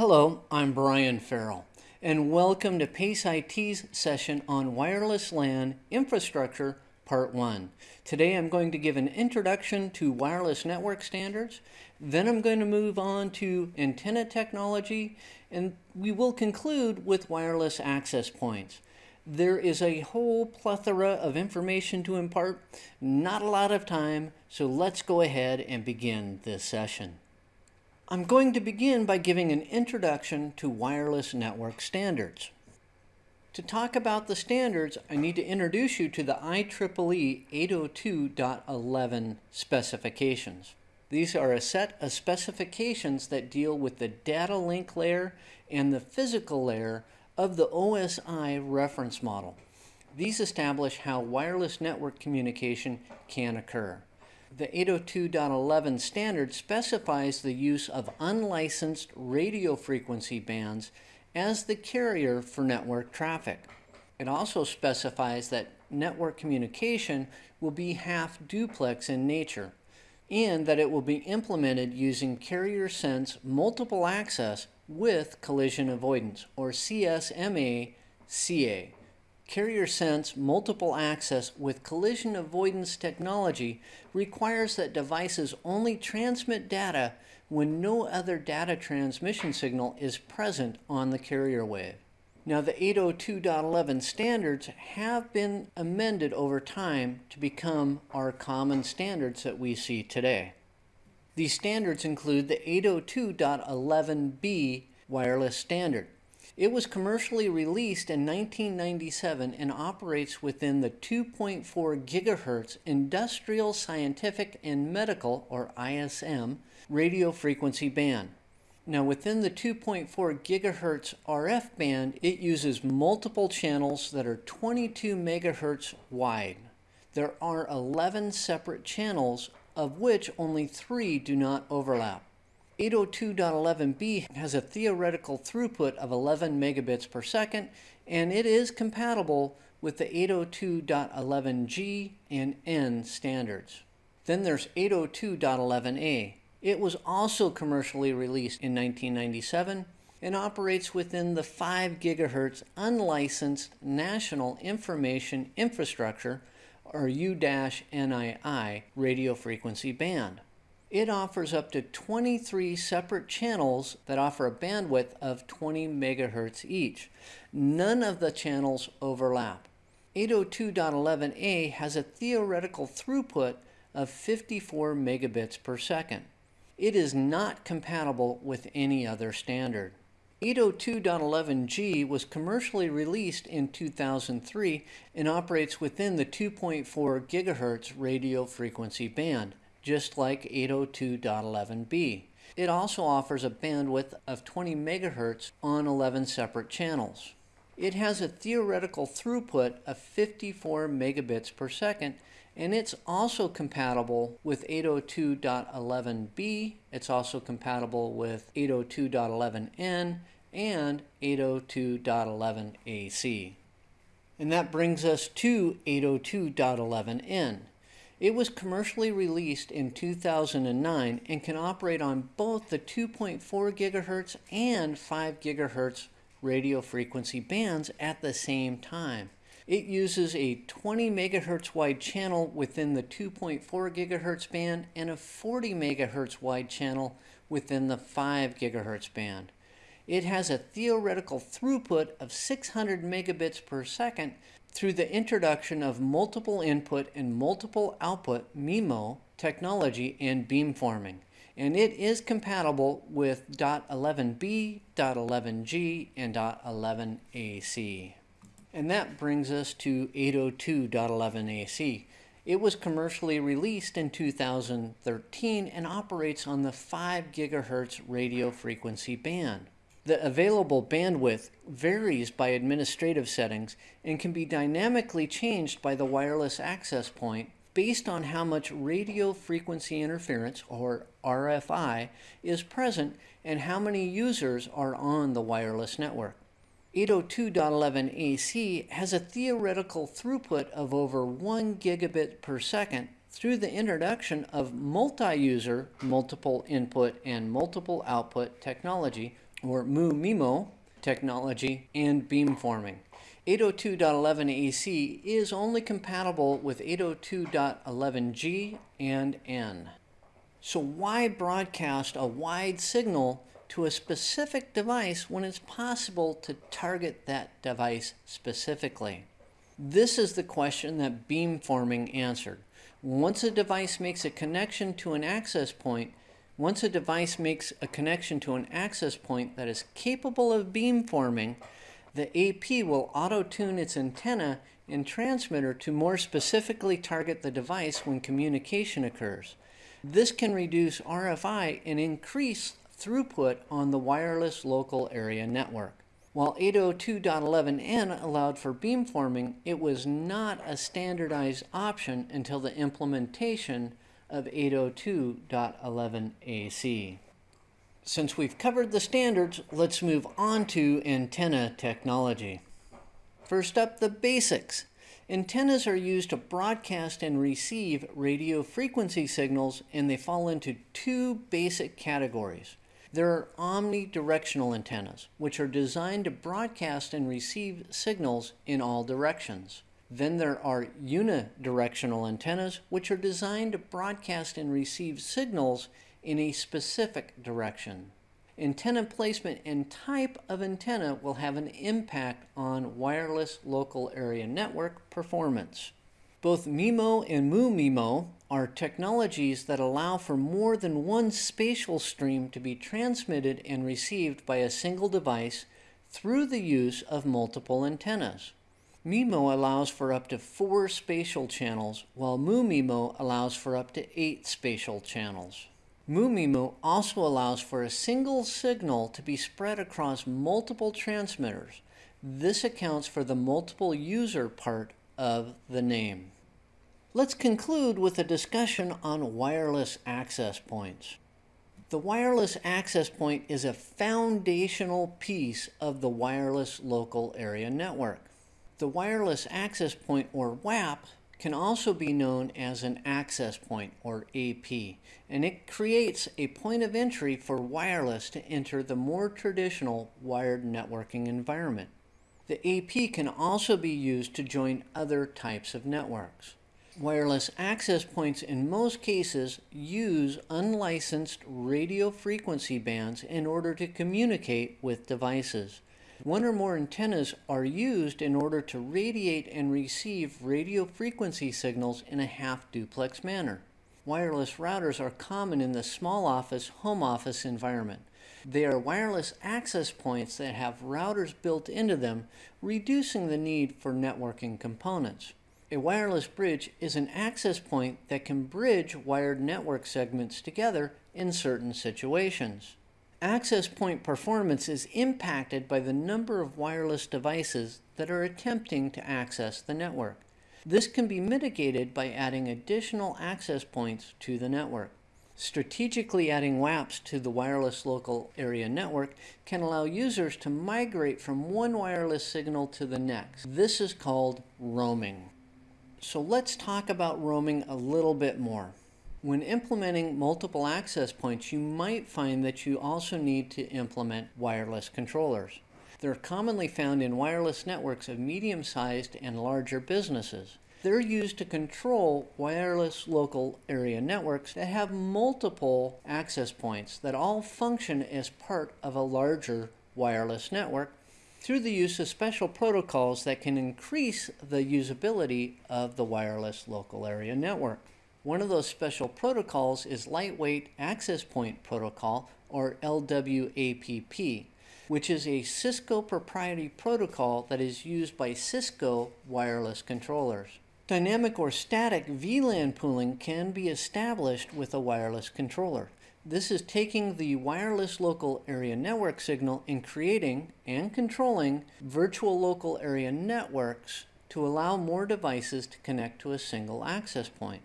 Hello, I'm Brian Farrell, and welcome to PACE IT's session on Wireless LAN Infrastructure Part 1. Today I'm going to give an introduction to wireless network standards, then I'm going to move on to antenna technology, and we will conclude with wireless access points. There is a whole plethora of information to impart, not a lot of time, so let's go ahead and begin this session. I'm going to begin by giving an introduction to wireless network standards. To talk about the standards, I need to introduce you to the IEEE 802.11 specifications. These are a set of specifications that deal with the data link layer and the physical layer of the OSI reference model. These establish how wireless network communication can occur. The 802.11 standard specifies the use of unlicensed radio frequency bands as the carrier for network traffic. It also specifies that network communication will be half duplex in nature and that it will be implemented using carrier sense multiple access with collision avoidance or CSMA CA. Carrier Sense multiple access with collision avoidance technology requires that devices only transmit data when no other data transmission signal is present on the carrier wave. Now the 802.11 standards have been amended over time to become our common standards that we see today. These standards include the 802.11b wireless standard. It was commercially released in 1997 and operates within the 2.4 gigahertz industrial, scientific, and medical, or ISM, radio frequency band. Now within the 2.4 gigahertz RF band, it uses multiple channels that are 22 megahertz wide. There are 11 separate channels, of which only three do not overlap. 802.11b has a theoretical throughput of 11 megabits per second, and it is compatible with the 802.11g and n standards. Then there's 802.11a. It was also commercially released in 1997 and operates within the 5 gigahertz unlicensed National Information Infrastructure or U-NII radio frequency band. It offers up to 23 separate channels that offer a bandwidth of 20 megahertz each. None of the channels overlap. 802.11a has a theoretical throughput of 54 megabits per second. It is not compatible with any other standard. 802.11g was commercially released in 2003 and operates within the 2.4 gigahertz radio frequency band just like 802.11b. It also offers a bandwidth of 20 MHz on 11 separate channels. It has a theoretical throughput of 54 megabits per second and it's also compatible with 802.11b. It's also compatible with 802.11n and 802.11ac. And that brings us to 802.11n. It was commercially released in 2009 and can operate on both the 2.4 GHz and 5 GHz radio frequency bands at the same time. It uses a 20 MHz wide channel within the 2.4 GHz band and a 40 MHz wide channel within the 5 GHz band. It has a theoretical throughput of 600 megabits per second through the introduction of multiple input and multiple output MIMO technology and beamforming. And it is compatible with .11b, .11g, and .11ac. And that brings us to 802.11ac. It was commercially released in 2013 and operates on the 5 gigahertz radio frequency band. The available bandwidth varies by administrative settings and can be dynamically changed by the wireless access point based on how much radio frequency interference, or RFI, is present and how many users are on the wireless network. 802.11ac has a theoretical throughput of over 1 gigabit per second through the introduction of multi-user, multiple input and multiple output technology or MU-MIMO technology, and beamforming. 802.11ac is only compatible with 802.11g and n. So why broadcast a wide signal to a specific device when it's possible to target that device specifically? This is the question that beamforming answered. Once a device makes a connection to an access point, once a device makes a connection to an access point that is capable of beamforming, the AP will auto-tune its antenna and transmitter to more specifically target the device when communication occurs. This can reduce RFI and increase throughput on the wireless local area network. While 802.11n allowed for beamforming, it was not a standardized option until the implementation of 802.11ac. Since we've covered the standards, let's move on to antenna technology. First up, the basics. Antennas are used to broadcast and receive radio frequency signals, and they fall into two basic categories. There are omnidirectional antennas, which are designed to broadcast and receive signals in all directions. Then there are unidirectional antennas, which are designed to broadcast and receive signals in a specific direction. Antenna placement and type of antenna will have an impact on wireless local area network performance. Both MIMO and MU-MIMO are technologies that allow for more than one spatial stream to be transmitted and received by a single device through the use of multiple antennas. MIMO allows for up to four spatial channels, while MU-MIMO allows for up to eight spatial channels. MU-MIMO also allows for a single signal to be spread across multiple transmitters. This accounts for the multiple user part of the name. Let's conclude with a discussion on wireless access points. The wireless access point is a foundational piece of the wireless local area network. The wireless access point, or WAP, can also be known as an access point, or AP, and it creates a point of entry for wireless to enter the more traditional wired networking environment. The AP can also be used to join other types of networks. Wireless access points in most cases use unlicensed radio frequency bands in order to communicate with devices. One or more antennas are used in order to radiate and receive radio frequency signals in a half duplex manner. Wireless routers are common in the small office, home office environment. They are wireless access points that have routers built into them, reducing the need for networking components. A wireless bridge is an access point that can bridge wired network segments together in certain situations. Access point performance is impacted by the number of wireless devices that are attempting to access the network. This can be mitigated by adding additional access points to the network. Strategically adding WAPs to the wireless local area network can allow users to migrate from one wireless signal to the next. This is called roaming. So let's talk about roaming a little bit more. When implementing multiple access points, you might find that you also need to implement wireless controllers. They're commonly found in wireless networks of medium-sized and larger businesses. They're used to control wireless local area networks that have multiple access points that all function as part of a larger wireless network through the use of special protocols that can increase the usability of the wireless local area network. One of those special protocols is Lightweight Access Point Protocol, or LWAPP, which is a Cisco proprietary protocol that is used by Cisco wireless controllers. Dynamic or static VLAN pooling can be established with a wireless controller. This is taking the wireless local area network signal and creating and controlling virtual local area networks to allow more devices to connect to a single access point.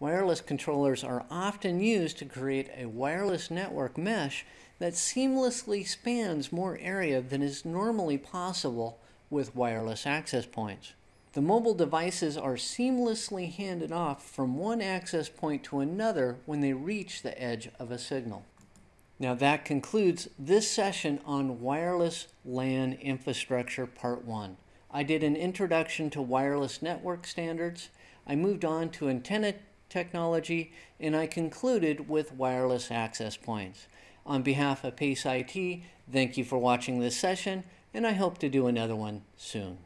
Wireless controllers are often used to create a wireless network mesh that seamlessly spans more area than is normally possible with wireless access points. The mobile devices are seamlessly handed off from one access point to another when they reach the edge of a signal. Now that concludes this session on wireless LAN infrastructure part one. I did an introduction to wireless network standards. I moved on to antenna technology and I concluded with wireless access points. On behalf of PACE IT, thank you for watching this session and I hope to do another one soon.